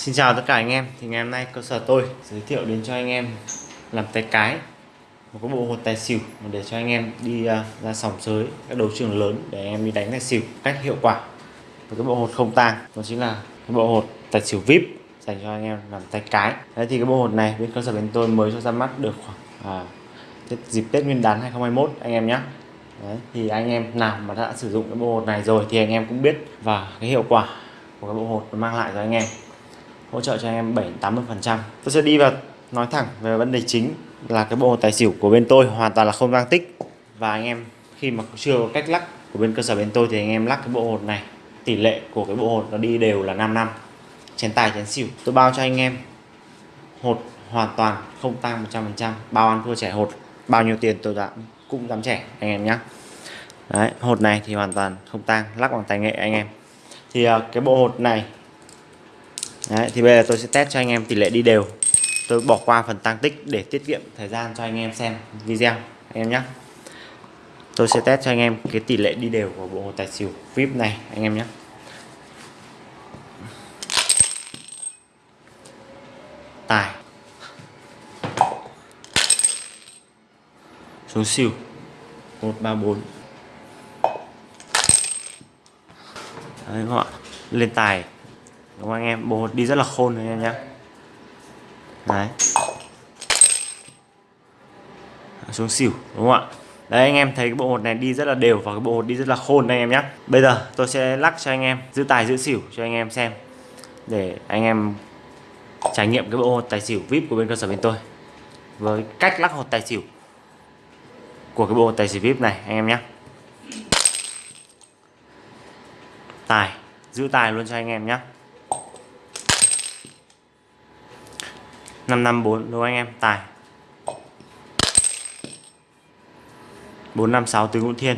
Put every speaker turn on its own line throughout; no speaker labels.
Xin chào tất cả anh em. Thì ngày hôm nay cơ sở tôi giới thiệu đến cho anh em làm tay cái một cái bộ hột tài xỉu để cho anh em đi uh, ra sòng sới các đấu trường lớn để anh em đi đánh tài xỉu cách hiệu quả. Một cái bộ hột không tang đó chính là cái bộ hột tài xỉu vip dành cho anh em làm tay cái. Đấy thì cái bộ hột này bên cơ sở bên tôi mới cho ra mắt được khoảng à, dịp Tết Nguyên đán 2021 anh em nhé Đấy, thì anh em nào mà đã sử dụng cái bộ hột này rồi thì anh em cũng biết và cái hiệu quả của cái bộ hột nó mang lại cho anh em hỗ trợ cho anh em 7 80 phần trăm. Tôi sẽ đi vào nói thẳng về vấn đề chính là cái bộ tài xỉu của bên tôi hoàn toàn là không tăng tích. Và anh em khi mà chưa có cách lắc của bên cơ sở bên tôi thì anh em lắc cái bộ hột này, tỷ lệ của cái bộ hột nó đi đều là 5 năm. Chén tài, chén xỉu. Tôi bao cho anh em hột hoàn toàn không tăng 100% bao ăn thua trẻ hột, bao nhiêu tiền tôi đã cũng dám trẻ, anh em nhé đấy, hột này thì hoàn toàn không tăng, lắc bằng tài nghệ anh em. Thì à, cái bộ hột này đấy, thì bây giờ tôi sẽ test cho anh em tỷ lệ đi đều. Tôi bỏ qua phần tăng tích để tiết kiệm thời gian cho anh em xem video anh em nhé tôi sẽ test cho anh em cái tỷ lệ đi đều của bộ tài xỉu vip này anh em nhé tài. Xuống xỉu. 134 Đấy các bạn. Lên tài đúng không anh em? Bộ hột đi rất là khôn anh em nhé đấy. Xuống xỉu, đúng không ạ? Đấy, anh em thấy cái bộ hột này đi rất là đều và cái bộ hột đi rất là khôn anh em nhé bây giờ tôi sẽ lắc cho anh em giữ tài giữ xỉu cho anh em xem để anh em trải nghiệm cái bộ hột tài xỉu vip của bên cơ sở bên tôi với cách lắc hột tài xỉu của cái bộ tài xỉu vip này anh em nhé tài, giữ tài luôn cho anh em nhé 554 đúng không anh em? Tài. 456 tứ ngũ thiên.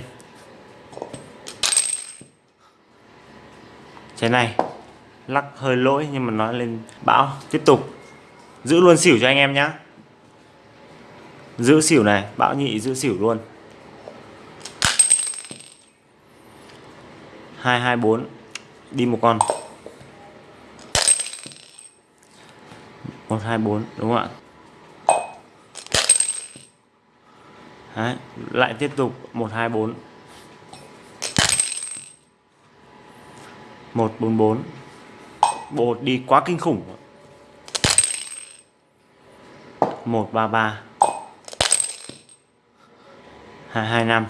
Trái này, lắc hơi lỗi nhưng mà nó lên bão. Tiếp tục. Giữ luôn xỉu cho anh em nhé giữ xỉu này, bão nhị giữ xỉu luôn. 224 đi một con. 124 đúng không ạ? Đấy, lại tiếp tục 124 144 bột đi quá kinh khủng. 133 225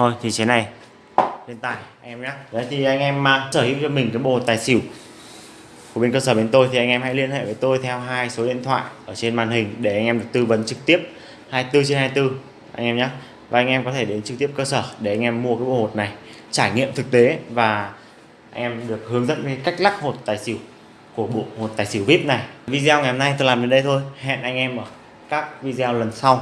thôi thì thế này. Lên tài anh em nhé đấy thì anh em uh, sở hữu cho mình cái bộ tài xỉu của bên cơ sở bên tôi thì anh em hãy liên hệ với tôi theo hai số điện thoại ở trên màn hình để anh em được tư vấn trực tiếp. 24 trên 24 anh em nhé và anh em có thể đến trực tiếp cơ sở để anh em mua cái bộ hột này trải nghiệm thực tế và anh em được hướng dẫn về cách lắc hột tài xỉu của bộ hột tài xỉu vip này. Video ngày hôm nay tôi làm đến đây thôi. Hẹn anh em ở các video lần sau